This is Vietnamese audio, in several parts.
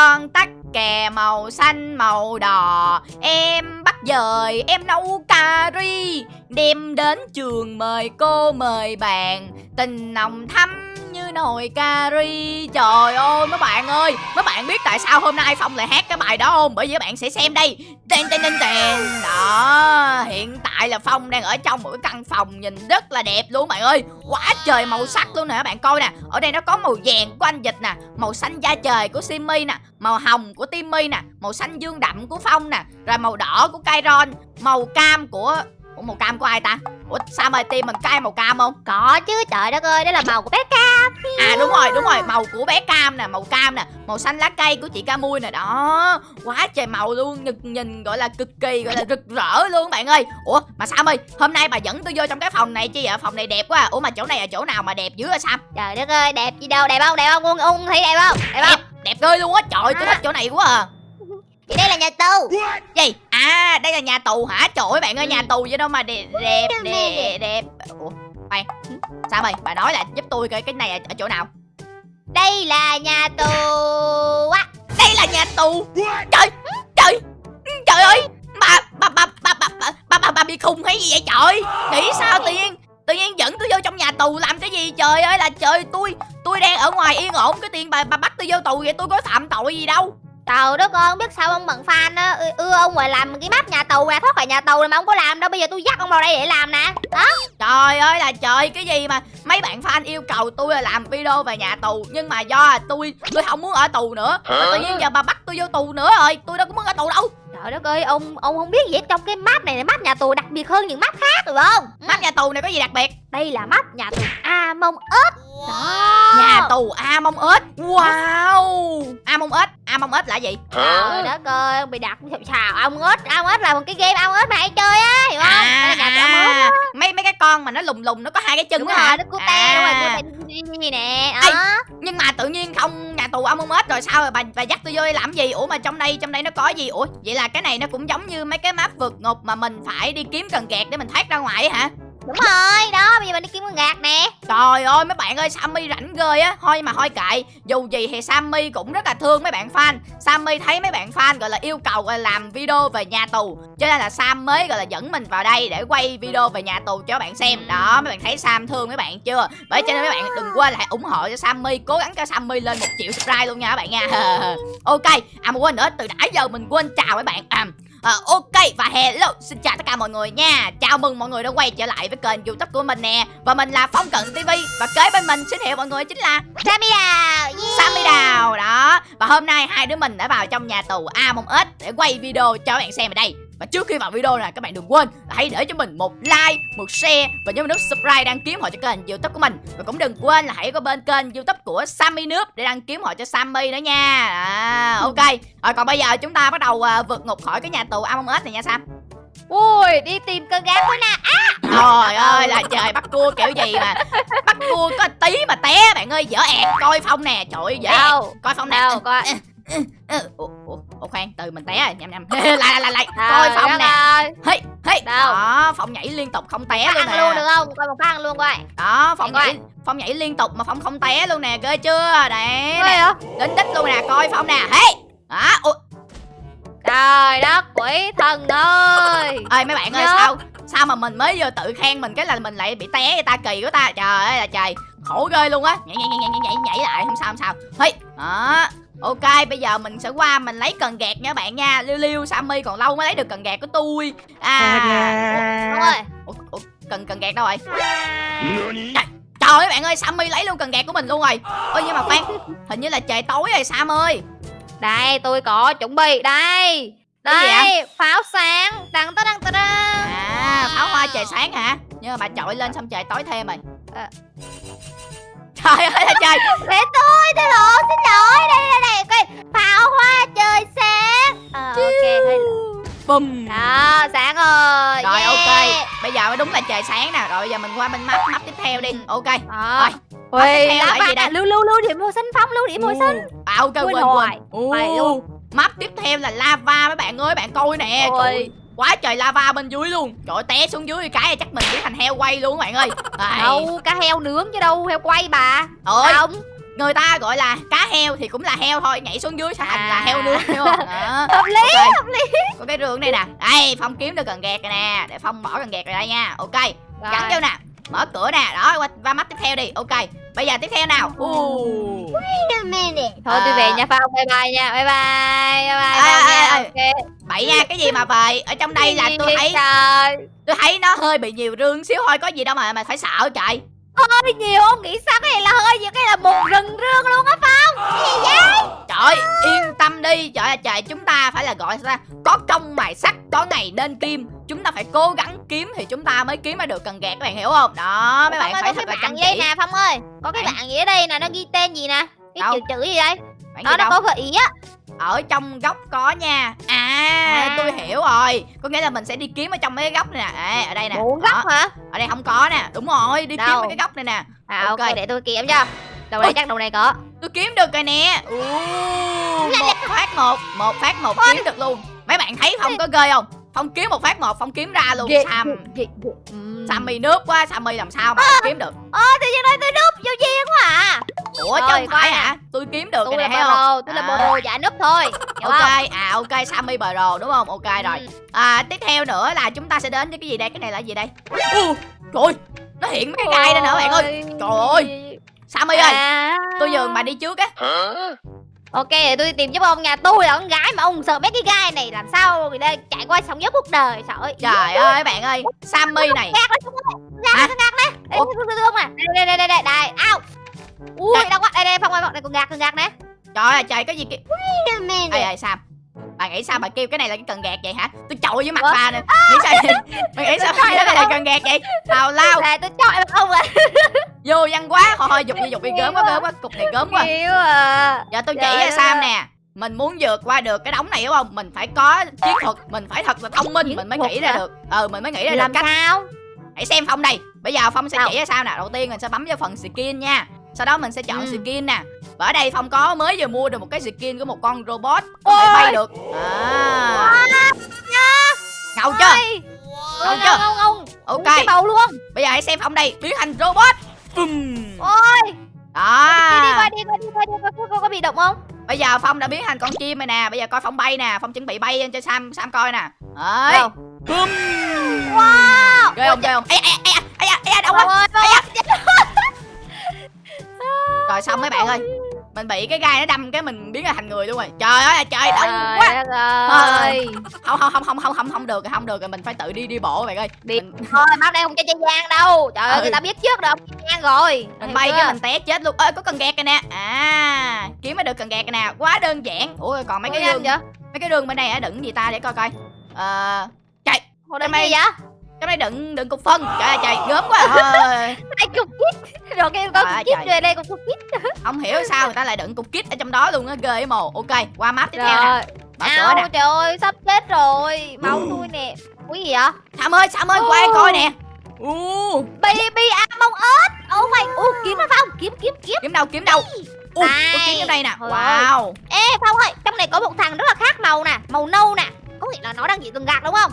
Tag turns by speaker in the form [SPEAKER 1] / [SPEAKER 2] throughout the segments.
[SPEAKER 1] con tắc kè màu xanh màu đỏ. Em bắt dời, em nấu cà ri. Đem đến trường mời cô mời bạn. Tình nồng thắm nồi cari Trời ơi, mấy bạn ơi, Mấy bạn biết tại sao hôm nay Phong lại hát cái bài đó không? Bởi vì các bạn sẽ xem đây. Tên tên tên tên Đó, Hiện tại là Phong đang ở trong một cái căn phòng Nhìn rất là đẹp luôn, bạn ơi. Quá trời màu sắc luôn nè, các bạn coi nè. Ở đây nó có màu vàng của anh Dịch nè, Màu xanh da trời của Simmy nè, Màu hồng của Timmy nè, Màu xanh dương đậm của Phong nè, Rồi màu đỏ của Kairon Màu cam của Ủa màu cam của ai ta? Ủa sao mà tim mình cay màu cam không?
[SPEAKER 2] Có chứ trời đất ơi Đó là màu của bé Cam.
[SPEAKER 1] À đúng rồi đúng rồi Màu của bé cam nè Màu cam nè Màu xanh lá cây của chị ca mui nè Đó. Quá trời màu luôn nhìn, nhìn gọi là cực kỳ gọi là rực rỡ luôn bạn ơi. Ủa mà Sam ơi Hôm nay bà dẫn tôi vô trong cái phòng này chi vậy? Phòng này đẹp quá à. Ủa mà chỗ này là chỗ nào mà đẹp dữ hả Sam?
[SPEAKER 2] Trời đất ơi đẹp gì đâu Đẹp không? Đẹp không? Ung, ung thấy đẹp không? Đẹp không?
[SPEAKER 1] Đẹp ghê luôn á. Trời tôi thích chỗ này quá à
[SPEAKER 2] Thì đây là nhà tù.
[SPEAKER 1] Gì? À đây là nhà tù hả? Trời ơi bạn ơi nhà tù vậy đâu mà đẹp đẹp đẹp, đẹp. Ủa khoan. Sao ơi bà nói là giúp tôi coi cái này ở chỗ nào?
[SPEAKER 2] Đây là nhà tù á.
[SPEAKER 1] Đây là nhà tù. Trời Trời Trời ơi. Bà Bà Bà Bà Bà Bà Bà, bà, bà bị khùng hay gì vậy trời? Nghĩ sao tự nhiên Tự nhiên dẫn tôi vô trong nhà tù làm cái gì? Trời ơi là trời tôi Tôi đang ở ngoài yên ổn. Cái tiền bà bà bắt tôi vô tù vậy tôi có phạm tội gì đâu
[SPEAKER 2] Trời đất ơi, không biết sao ông bận fan á ưa, ông rồi làm cái map nhà tù nè, thoát khỏi nhà tù mà ông có làm đâu, bây giờ tôi dắt ông vào đây để làm nè. Đó.
[SPEAKER 1] Trời ơi là trời, cái gì mà mấy bạn fan yêu cầu tôi là làm video về nhà tù nhưng mà do tôi tôi không muốn ở tù nữa. Mà tự nhiên giờ bà bắt tôi vô tù nữa rồi, tôi đâu có muốn ở tù đâu.
[SPEAKER 2] Trời đất ơi, ông ông không biết gì hết trong cái map này là map nhà tù đặc biệt hơn những map khác được không?
[SPEAKER 1] Map nhà tù này có gì đặc biệt?
[SPEAKER 2] Đây là map nhà tù Among Us. Đó.
[SPEAKER 1] Nhà tù Among Us. Wow. Among Us, Among Us là gì?
[SPEAKER 2] Trời đất ơi, ông bị đặt sao Among Us, Among Us là một cái game Among Us mà hay chơi á, hiểu không? Là nhà tù.
[SPEAKER 1] À, mấy mấy cái con mà nó lùng lùng nó có hai cái chân đó hả?
[SPEAKER 2] nó cute đúng rồi,
[SPEAKER 1] À.
[SPEAKER 2] cute như nè.
[SPEAKER 1] Nhưng mà tự nhiên không nhà tù Among Us rồi sao rồi bà bà dắt tôi vô đây làm gì? Ủa mà trong đây trong đây nó có gì? Ủa vậy là cái này nó cũng giống như mấy cái map vượt ngục mà mình phải đi kiếm cần gạt để mình thoát ra ngoài hả?
[SPEAKER 2] Đúng rồi, đó, bây giờ mình đi kiếm con gạt nè.
[SPEAKER 1] Trời ơi mấy bạn ơi Sammy rảnh ghê á. Thôi mà thôi kệ Dù gì thì Sammy cũng rất là thương mấy bạn fan. Sammy thấy mấy bạn fan gọi là yêu cầu gọi là làm video về nhà tù. Cho nên là Sam mới gọi là dẫn mình vào đây Để quay video về nhà tù cho các bạn xem. Đó mấy bạn thấy Sam thương mấy bạn chưa? Bởi cho nên mấy bạn đừng quên là hãy ủng hộ cho Sammy Cố gắng cho Sammy lên một triệu subscribe luôn nha các bạn nha. Ok À mà quên nữa từ nãy giờ mình quên chào mấy bạn. À, Ờ, ok và hello xin chào tất cả mọi người nha. Chào mừng mọi người đã quay trở lại với kênh youtube của mình nè. Và mình là phong cận tv và kế bên mình xin hiệu mọi người chính là
[SPEAKER 2] Sammy Đào, yeah.
[SPEAKER 1] sammy đào đó. Và hôm nay hai đứa mình đã vào trong nhà tù among us để quay video cho các bạn xem ở đây và trước khi vào video này các bạn đừng quên là hãy để cho mình một like, một share và nhớ nút subscribe đăng ký họ cho kênh youtube của mình. Và cũng đừng quên là hãy có bên kênh youtube của Sammy Nước để đăng ký họ cho Sammy nữa nha. À, Ok, rồi còn bây giờ chúng ta bắt đầu à, vượt ngục khỏi cái nhà tù Among Us này nha Sam.
[SPEAKER 2] Ui, đi tìm con gác quá nè.
[SPEAKER 1] Trời ơi là trời bắt cua kiểu gì mà Bắt cua có tí mà té bạn ơi dở ẹt Coi phong nè. Trời ơi dở
[SPEAKER 2] Đâu?
[SPEAKER 1] Coi phong nè.
[SPEAKER 2] Đâu coi.
[SPEAKER 1] Ủa, khoan từ mình té rồi nhầm nhầm. Lại lại lại lại. Coi phong nè. hey, hey.
[SPEAKER 2] Đâu?
[SPEAKER 1] đó phong nhảy liên tục không té luôn
[SPEAKER 2] Ăn
[SPEAKER 1] nè.
[SPEAKER 2] luôn được không? Coi một phát ăn luôn coi.
[SPEAKER 1] đó
[SPEAKER 2] coi.
[SPEAKER 1] nhảy phong nhảy liên tục mà phong không té luôn nè. Ghê chưa? Đấy nè. đến đích luôn nè coi phong nè. Hey. Đó ủa,
[SPEAKER 2] Trời đất quỷ thần ơi.
[SPEAKER 1] ơi mấy bạn ơi sao sao mà mình mới vừa tự khen mình cái là mình lại bị té người ta kỳ của ta. Trời ơi là trời. Khổ ghê luôn á. Nhảy nhảy nhảy nhảy nhảy nhảy lại không sao không sao. Hey. Đó ok bây giờ mình sẽ qua mình lấy cần gạt nha bạn nha liêu liêu sammy còn lâu mới lấy được cần gạt của tôi à
[SPEAKER 2] Đúng rồi.
[SPEAKER 1] ủa, ủa, cần cần gạt đâu rồi trời ơi bạn ơi sammy lấy luôn cần gạt của mình luôn rồi ôi nhưng mà khoan hình như là trời tối rồi sam ơi
[SPEAKER 2] Đây, tôi có chuẩn bị đây. Đây, pháo sáng. Đăng ta đăng ta đăng.
[SPEAKER 1] à pháo hoa trời sáng hả nhưng mà bà chọi lên xong trời tối thêm rồi
[SPEAKER 2] À.
[SPEAKER 1] trời ơi là trời
[SPEAKER 2] Để tôi, tôi lộn, xin lỗi. Đây, đây, đây. Coi, pháo hoa trời sáng. Ờ, ok. hơi-
[SPEAKER 1] bùm
[SPEAKER 2] Đó, sáng rồi.
[SPEAKER 1] rồi
[SPEAKER 2] yeah.
[SPEAKER 1] ok bây giờ mới đúng là trời sáng nè rồi giờ mình qua bên mắt mắt tiếp theo đi ok
[SPEAKER 2] Đó.
[SPEAKER 1] Rồi, tiếp theo
[SPEAKER 2] Ui,
[SPEAKER 1] là
[SPEAKER 2] lá
[SPEAKER 1] gì đây?
[SPEAKER 2] lưu lưu lưu điểm màu xanh phong, lưu điểm màu xanh.
[SPEAKER 1] à ok
[SPEAKER 2] Quên
[SPEAKER 1] quên quên mắt tiếp theo là lava mấy bạn ơi bạn coi nè
[SPEAKER 2] Ôi.
[SPEAKER 1] Quá trời lava bên dưới luôn trời té xuống dưới cái là chắc mình biến thành heo quay luôn các bạn ơi.
[SPEAKER 2] Đâu, cá heo nướng chứ đâu, heo quay bà.
[SPEAKER 1] ơi
[SPEAKER 2] Không.
[SPEAKER 1] người ta gọi là cá heo thì cũng là heo thôi nhảy xuống dưới sẽ thành là
[SPEAKER 2] À.
[SPEAKER 1] heo nướng hiểu không đó
[SPEAKER 2] hợp lý
[SPEAKER 1] Ok.
[SPEAKER 2] hợp lý
[SPEAKER 1] có cái rương đây nè đây phong kiếm được cần gạt rồi nè để phong bỏ cần gạt vào đây nha ok gắn
[SPEAKER 2] Rồi.
[SPEAKER 1] vô nè mở cửa nè đó qua, qua mắt tiếp theo đi ok bây giờ tiếp theo nào. Uh.
[SPEAKER 2] thôi tôi
[SPEAKER 1] À.
[SPEAKER 2] về nha phong. Bye bye nha. Bye bye. Bye bye
[SPEAKER 1] ê,
[SPEAKER 2] nha.
[SPEAKER 1] ê.
[SPEAKER 2] Ok.
[SPEAKER 1] bậy nha cái gì mà về ở trong đây là tôi thấy
[SPEAKER 2] trời.
[SPEAKER 1] tôi thấy nó hơi bị nhiều rương xíu thôi có gì đâu mà mà phải sợ trời.
[SPEAKER 2] Hơi nhiều ông nghĩ sao cái này là hơi nhiều cái là một rừng rương luôn á phong. Cái gì vậy?
[SPEAKER 1] Trời yên tâm đi. Trời ơi trời chúng ta phải là gọi ta? Có công mài sắt có ngày nên kim chúng ta phải cố gắng kiếm thì chúng ta mới kiếm ra được cần gạt các bạn hiểu không? Đó mấy bạn
[SPEAKER 2] phong ơi
[SPEAKER 1] phải
[SPEAKER 2] có
[SPEAKER 1] thật
[SPEAKER 2] cái
[SPEAKER 1] là
[SPEAKER 2] bạn đây
[SPEAKER 1] chỉ.
[SPEAKER 2] nè phong ơi? Có cái
[SPEAKER 1] Bạn?
[SPEAKER 2] bạn gì ở đây nè nó ghi tên gì nè? Cái
[SPEAKER 1] Đâu?
[SPEAKER 2] chữ chữ gì đây?
[SPEAKER 1] Bạn
[SPEAKER 2] đó nó
[SPEAKER 1] đâu?
[SPEAKER 2] có gợi ý á.
[SPEAKER 1] Ở trong góc có nha. À,
[SPEAKER 2] À.
[SPEAKER 1] tôi hiểu rồi. Có nghĩa là mình sẽ đi kiếm ở trong mấy cái góc này nè. À, ở đây nè.
[SPEAKER 2] bốn góc hả?
[SPEAKER 1] Ở đây không có nè. Đúng rồi đi kiếm
[SPEAKER 2] Đâu?
[SPEAKER 1] mấy cái góc này nè.
[SPEAKER 2] À ok, để tôi kiểm cho. Đầu này chắc đầu này có.
[SPEAKER 1] Tôi kiếm được rồi nè. Ú, một phát một một phát một kiếm được luôn. Mấy bạn thấy phong có ghê không phong kiếm một phát một phong kiếm ra luôn
[SPEAKER 2] Ghê,
[SPEAKER 1] sam
[SPEAKER 2] ghê, ghê. Ừm.
[SPEAKER 1] sammy nước quá sammy làm sao mà kiếm được?
[SPEAKER 2] ơ tự nhiên đây tôi núp vô duyên quá à.
[SPEAKER 1] Ủa chứ
[SPEAKER 2] Rồi,
[SPEAKER 1] không phải hả? Tôi kiếm được
[SPEAKER 2] tôi là
[SPEAKER 1] nè thấy không?
[SPEAKER 2] tôi là
[SPEAKER 1] À.
[SPEAKER 2] bro giả núp thôi hiểu
[SPEAKER 1] ok
[SPEAKER 2] không?
[SPEAKER 1] à ok sammy bờ rồ đúng không? Ok rồi.
[SPEAKER 2] Ừ.
[SPEAKER 1] à tiếp theo nữa là chúng ta sẽ đến với cái gì đây? Cái này là gì đây? U trời ơi, nó hiện mấy cái gai đây nữa bạn ơi. Trời ơi. sammy ơi
[SPEAKER 2] À.
[SPEAKER 1] tôi nhường bà đi trước á
[SPEAKER 2] ok để tôi tìm giúp ông nhà tôi là con gái mà ông sợ mấy cái gai này làm sao người ta trải qua sóng gió cuộc đời sợ ơi
[SPEAKER 1] trời ơi bạn ơi sammy này
[SPEAKER 2] gạt lên không gạt lên đây đây đây đây đây đây ao ui
[SPEAKER 1] Trời.
[SPEAKER 2] đâu quá đây đây phong ơi đây còn gạt còn gạt nè
[SPEAKER 1] trời ơi trời cái gì kia ê ê sam bà nghĩ sao? Bà kêu cái này là cái cần gạt vậy hả? Tôi chọi với mặt
[SPEAKER 2] Ủa?
[SPEAKER 1] bà nè. Nghĩ sao bà nghĩ sao? Bà cái này cần gạt vậy? Tào lao.
[SPEAKER 2] Là tôi chọi mặt ông à
[SPEAKER 1] vô văn quá. Thôi thôi dục đi dục đi. Gớm quá gớm quá. cục này gớm quá.
[SPEAKER 2] Yêu à.
[SPEAKER 1] Giờ tôi chỉ cho sam nè. Mình muốn vượt qua được cái đống này đúng không? Mình phải có chiến thuật. Mình phải thật là thông minh. Mình mới nghĩ ra được. Ờ mình mới nghĩ ra được
[SPEAKER 2] làm
[SPEAKER 1] cách.
[SPEAKER 2] sao?
[SPEAKER 1] Hãy xem phong đây. Bây giờ phong sẽ chỉ cho sao nè. Đầu tiên mình sẽ bấm vào phần skin nha. Sau đó mình sẽ chọn
[SPEAKER 2] Ừ.
[SPEAKER 1] skin nè và ở đây phong có mới vừa mua được một cái skin của một con robot có thể bay được. À. Ngầu chưa? Ngầu chưa?
[SPEAKER 2] Ngông ngông
[SPEAKER 1] ok.
[SPEAKER 2] Cái bầu luôn.
[SPEAKER 1] Bây giờ hãy xem phong đây biến thành robot. Bùm.
[SPEAKER 2] ôi. Đi đi qua
[SPEAKER 1] đó
[SPEAKER 2] đi qua đi qua đi qua có, có, bị động không?
[SPEAKER 1] Bây giờ phong đã biến thành con chim rồi nè. Bây giờ coi phong bay nè. Phong chuẩn bị bay lên cho sam sam coi nè.
[SPEAKER 2] Đâu?
[SPEAKER 1] Bùm.
[SPEAKER 2] wow.
[SPEAKER 1] Ghê không ghê không? Ê ê ê ê ê ê đâu quá. rồi xong mấy bạn ơi mình bị cái gai nó đâm cái mình biến ra thành người luôn rồi. Trời ơi trời đông
[SPEAKER 2] Trời
[SPEAKER 1] quá.
[SPEAKER 2] ơi.
[SPEAKER 1] Không không không không không không không được không được rồi mình phải tự đi đi bộ bạn ơi.
[SPEAKER 2] Đi.
[SPEAKER 1] mình,
[SPEAKER 2] Thôi mắt đây không cho chơi gian đâu. Trời ơi
[SPEAKER 1] Ừ.
[SPEAKER 2] người ta biết trước rồi không gian rồi.
[SPEAKER 1] Mình bay cái mình té chết luôn. Ơi có cần gạt kìa nè. À kiếm mới được cần gạt kìa nè. Quá đơn giản. Ủa còn mấy
[SPEAKER 2] Ủa,
[SPEAKER 1] cái đường
[SPEAKER 2] vậy?
[SPEAKER 1] mấy cái đường bên này á đựng gì ta để coi coi. Ờ chạy.
[SPEAKER 2] Hồi đây
[SPEAKER 1] Mày-
[SPEAKER 2] gì vậy
[SPEAKER 1] cái này đựng đựng cục phân. Trời ơi trời gớm quá thôi.
[SPEAKER 2] Ai cục kít? Rồi cái
[SPEAKER 1] ơi,
[SPEAKER 2] cục kít rồi đây con cục kít.
[SPEAKER 1] Không hiểu sao người ta lại đựng cục kit ở trong đó luôn á ghê mồ. Ok qua map tiếp theo nè.
[SPEAKER 2] Rồi.
[SPEAKER 1] Mở cửa nè.
[SPEAKER 2] trời ơi sắp chết rồi. Máu tôi nè. Quý gì vậy?
[SPEAKER 1] Sam ơi sam ơi qua coi nè. U.
[SPEAKER 2] Baby Among Us. Oh my Ủa kiếm nó không? Kiếm kiếm kiếm.
[SPEAKER 1] Kiếm đâu kiếm đâu. U có
[SPEAKER 2] Đây.
[SPEAKER 1] kiếm trong đây nè. Wow.
[SPEAKER 2] Ê Phong ơi Trong này có một thằng rất là khác màu nè Màu nâu nè. Có nghĩa là nó đang bị từng gạt đúng không?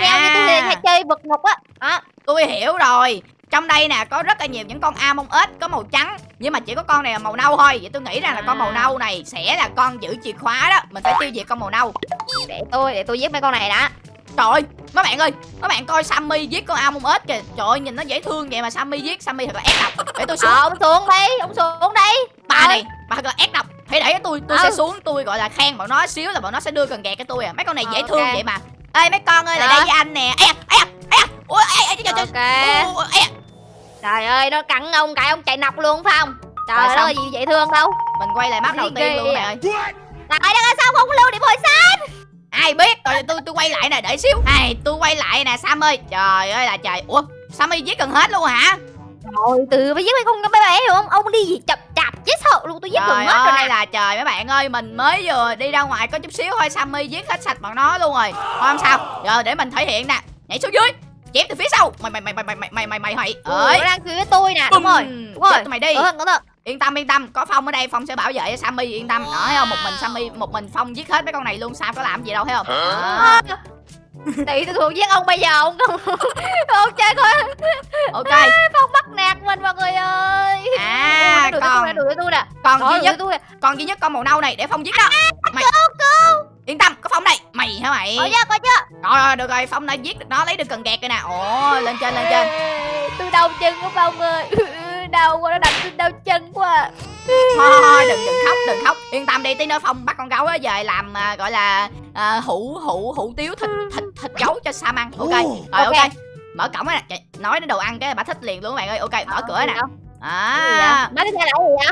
[SPEAKER 2] Theo như hay chơi vật ngục á. Đó
[SPEAKER 1] tôi hiểu rồi. Trong đây nè có rất là nhiều những con Among Us có màu trắng nhưng mà chỉ có con này là màu nâu thôi. Vậy tôi nghĩ rằng là con màu
[SPEAKER 2] À.
[SPEAKER 1] nâu này sẽ là con giữ chìa khóa đó. Mình phải tiêu diệt con màu nâu.
[SPEAKER 2] Để tôi Để tôi giết mấy con này đã.
[SPEAKER 1] Trời ơi mấy bạn ơi mấy bạn coi Sammy giết con Among Us kìa. Trời ơi nhìn nó dễ thương vậy mà Sammy giết Sammy thật là ép độc. Để tôi xuống.
[SPEAKER 2] Ờ, ông xuống đây Ông xuống đây
[SPEAKER 1] bà
[SPEAKER 2] Ờ.
[SPEAKER 1] này bà thật là ép độc. Hãy để tôi tôi sẽ
[SPEAKER 2] Ừ.
[SPEAKER 1] xuống tôi gọi là khen bọn nó xíu là bọn nó sẽ đưa cần gạt cái tôi à. Mấy con này
[SPEAKER 2] Ờ,
[SPEAKER 1] dễ
[SPEAKER 2] ok.
[SPEAKER 1] thương vậy mà ê mấy con ơi lại đây với anh nè. Ê à, ê à, ê à. ui ê ê trời trời
[SPEAKER 2] Ok. Trời ơi nó cắn ông cái ông chạy nọc luôn phải không? Trời ơi gì dễ thương đâu.
[SPEAKER 1] Mình quay lại map đầu tiên luôn
[SPEAKER 2] à?
[SPEAKER 1] nè
[SPEAKER 2] Tại là sao không lưu điểm hồi sáng
[SPEAKER 1] ai biết rồi tôi tôi quay lại nè đợi xíu. Ai tôi quay lại nè sam ơi. Trời ơi là trời. Ủa sammy giết gần hết luôn hả?
[SPEAKER 2] Rồi từ bây giết mấy con bé bé hiểu không Ông đi gì? Chập chạp chết sợ luôn tôi giết
[SPEAKER 1] trời
[SPEAKER 2] hết rồi nè.
[SPEAKER 1] là trời mấy bạn ơi mình mới vừa đi ra ngoài có chút xíu thôi sammy giết hết sạch bọn nó luôn rồi. Thôi không sao. Giờ để mình thể hiện nè. Nhảy xuống dưới chém từ phía sau. Mày mày mày mày mày mày mày mày mày. Mày ơi.
[SPEAKER 2] nó đang phía tôi nè. Đúng rồi đúng rồi.
[SPEAKER 1] Mày đi.
[SPEAKER 2] Ừ,
[SPEAKER 1] yên tâm yên tâm. Có phong ở đây phong sẽ bảo vệ cho sammy yên tâm. Đó thấy không một mình sammy một mình phong giết hết mấy con này luôn sao có làm gì đâu thấy không? Đó.
[SPEAKER 2] Tỷ tôi thuộc giết ông bây giờ ông không Ông chơi coi.
[SPEAKER 1] Ok.
[SPEAKER 2] Phong nạt mình mọi người ơi.
[SPEAKER 1] À,
[SPEAKER 2] đuổi
[SPEAKER 1] còn-
[SPEAKER 2] đuổi tôi nè
[SPEAKER 1] còn duy nhất
[SPEAKER 2] tôi
[SPEAKER 1] còn duy nhất con màu nâu này để phong giết đó. Mày yên tâm có phong đây. Mày hả mày?
[SPEAKER 2] Có chưa có chưa
[SPEAKER 1] rồi rồi được rồi phong đã giết được nó lấy được cần gạt rồi nè. Ồ lên trên lên trên.
[SPEAKER 2] Tôi đau chân của phong ơi. Đau quá nó đập tôi đau chân quá.
[SPEAKER 1] Thôi thôi đừng đừng khóc đừng khóc. Yên tâm đi tí nữa phong bắt con gấu á về làm à, gọi là à, hủ hủ hủ tiếu thịt thịt thịt gấu cho sam ăn ok rồi ok,
[SPEAKER 2] Ok.
[SPEAKER 1] Mở cổng á nè. Nói đến đồ ăn cái bà thích liền luôn các bạn ơi. Ok mở cửa nè.
[SPEAKER 2] gì
[SPEAKER 1] à.
[SPEAKER 2] Theo là cái gì vậy?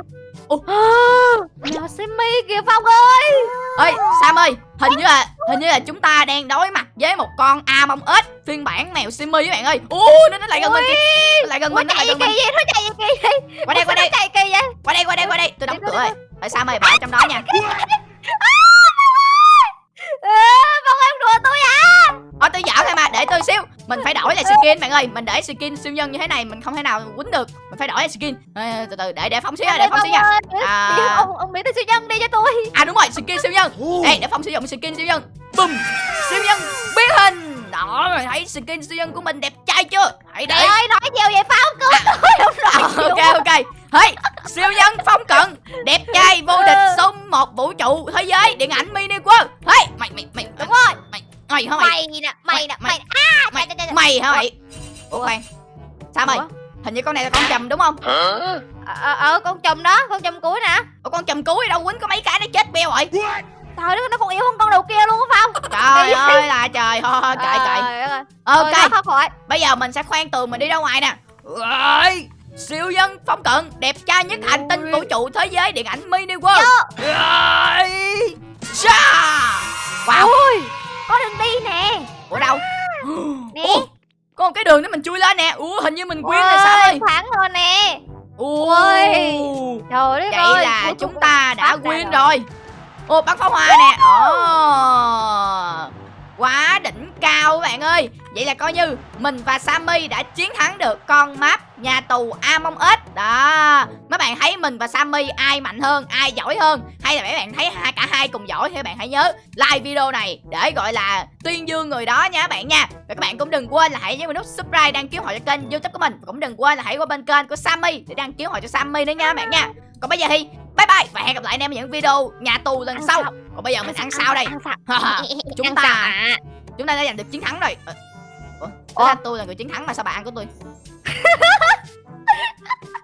[SPEAKER 2] Mèo Simmy kìa Phong ơi.
[SPEAKER 1] Ơi sam ơi hình như là hình như là chúng ta đang đối mặt với một con a mông ếch phiên bản mèo simi các bạn ơi. Ui nó nó lại gần mình kìa. Lại gần mình nó lại
[SPEAKER 2] gì
[SPEAKER 1] gần mình.
[SPEAKER 2] vậy? Nó chạy gì kỳ vậy?
[SPEAKER 1] qua đây qua đây.
[SPEAKER 2] chạy kỳ vậy?
[SPEAKER 1] qua đây qua đây qua đây. Tôi đóng cửa rồi. tại sam ơi bà ở trong đó nha.
[SPEAKER 2] Ê, Phong em đùa tôi à.
[SPEAKER 1] Ờ tôi giỡn thôi mà để tôi xíu Mình phải đổi lại skin bạn ơi. Mình để skin siêu nhân như thế này Mình không thể nào quýnh được. Mình phải đổi lại skin. Ê, Từ từ để để phong xíu nha, để phong xíu nha. À.
[SPEAKER 2] Ông, ông biến tới siêu nhân đi cho tôi.
[SPEAKER 1] À đúng rồi skin siêu nhân. Đây để phong sử dụng skin siêu nhân. Bùm Siêu nhân biến hình. Đó rồi thấy skin siêu nhân của mình đẹp trai chưa? Hãy để
[SPEAKER 2] ơi nói nhiều vậy Phong Cứu tôi đúng rồi
[SPEAKER 1] ok ok. Hey, siêu nhân phong cận đẹp trai vô địch số một vũ trụ thế giới điện ảnh mini world. Hey, mày mày mày
[SPEAKER 2] Đúng rồi.
[SPEAKER 1] mày mày hả mày
[SPEAKER 2] Mày nè Mày nè
[SPEAKER 1] Mày-
[SPEAKER 2] Mày À
[SPEAKER 1] mày
[SPEAKER 2] trời, trời, trời.
[SPEAKER 1] mày hả mày ủa? Khoan sao mày. hình như con này là con chùm đúng không?
[SPEAKER 2] Ờ ờ, ờ con chùm đó Con chùm cuối nè.
[SPEAKER 1] Ủa con chùm cuối đâu? Quýnh có mấy cái nó chết beo rồi
[SPEAKER 2] Trời đất nó còn yếu hơn con đầu kia luôn á Phong.
[SPEAKER 1] Trời ơi là trời. Kệ
[SPEAKER 2] Trời ơi.
[SPEAKER 1] ok. Bây giờ mình sẽ khoan tường mình đi ra ngoài nè. Rồi siêu nhân phong cận đẹp trai nhất hành tinh vũ trụ thế giới điện ảnh mini world. Rồi wow.
[SPEAKER 2] Ui Có đường đi nè
[SPEAKER 1] Ủa đâu?
[SPEAKER 2] Nè.
[SPEAKER 1] Ủa, có một cái đường để mình chui lên nè. Ủa hình như mình quyến rồi sao ơi?
[SPEAKER 2] Thắng rồi nè
[SPEAKER 1] Ủa.
[SPEAKER 2] Trời đất
[SPEAKER 1] Vậy
[SPEAKER 2] ơi
[SPEAKER 1] là
[SPEAKER 2] cuối
[SPEAKER 1] chúng ta đã quyến rồi. Ồ bắn pháo hoa nè. Ồ. Quá đỉnh cao các bạn ơi. Vậy là coi như mình và Sammy đã chiến thắng được con map nhà tù Among Us. Đó. Mấy bạn thấy mình và Sammy ai mạnh hơn, ai giỏi hơn hay là mấy bạn thấy hai cả hai cùng giỏi thì các bạn hãy nhớ like video này để gọi là tuyên dương người đó nha các bạn nha. Và các bạn cũng đừng quên là hãy nhấn nút subscribe đăng ký hội cho kênh YouTube của mình. Và cũng đừng quên là hãy qua bên kênh của Sammy để đăng ký hội cho Sammy nữa nha các bạn nha. Còn bây giờ thì bye bye và hẹn gặp lại anh em ở những video nhà tù lần
[SPEAKER 2] Ăn
[SPEAKER 1] sau.
[SPEAKER 2] sau.
[SPEAKER 1] Còn bây giờ mình ăn sao đây?
[SPEAKER 2] Ăn sao
[SPEAKER 1] Chúng
[SPEAKER 2] Ăn
[SPEAKER 1] ta-? Chúng ta đã giành được chiến thắng rồi. Ủa?
[SPEAKER 2] Ủa?
[SPEAKER 1] tôi là người chiến thắng mà sao bà ăn của tôi?